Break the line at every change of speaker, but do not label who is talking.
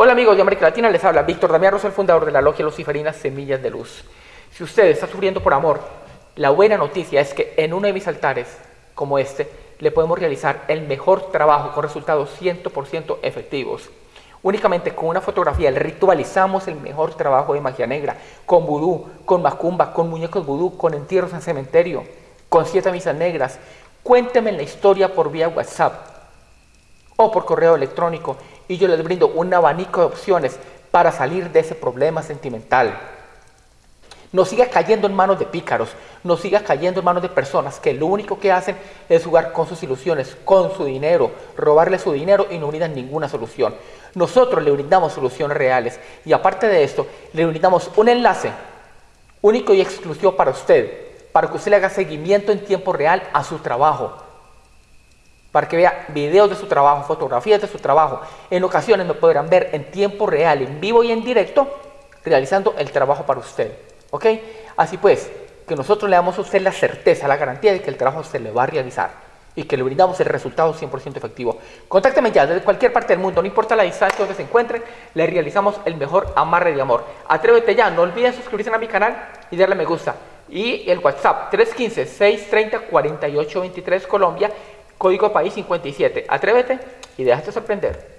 Hola amigos de América Latina, les habla Víctor Damián el fundador de la logia Luciferina Semillas de Luz. Si usted está sufriendo por amor, la buena noticia es que en uno de mis altares, como este, le podemos realizar el mejor trabajo con resultados 100% efectivos. Únicamente con una fotografía ritualizamos el mejor trabajo de magia negra, con vudú, con macumba, con muñecos vudú, con entierros en cementerio, con siete misas negras. Cuénteme la historia por vía WhatsApp o por correo electrónico y yo les brindo un abanico de opciones para salir de ese problema sentimental. No siga cayendo en manos de pícaros, no siga cayendo en manos de personas que lo único que hacen es jugar con sus ilusiones, con su dinero, robarle su dinero y no brindan ninguna solución. Nosotros le brindamos soluciones reales y aparte de esto, le brindamos un enlace único y exclusivo para usted, para que usted le haga seguimiento en tiempo real a su trabajo para que vea videos de su trabajo, fotografías de su trabajo. En ocasiones me podrán ver en tiempo real, en vivo y en directo, realizando el trabajo para usted. ¿Ok? Así pues, que nosotros le damos a usted la certeza, la garantía de que el trabajo se le va a realizar y que le brindamos el resultado 100% efectivo. Contácteme ya desde cualquier parte del mundo, no importa la distancia donde se encuentre, le realizamos el mejor amarre de amor. Atrévete ya, no olviden suscribirse a mi canal y darle me gusta. Y el WhatsApp 315-630-4823 Colombia Código País 57. Atrévete y déjate sorprender.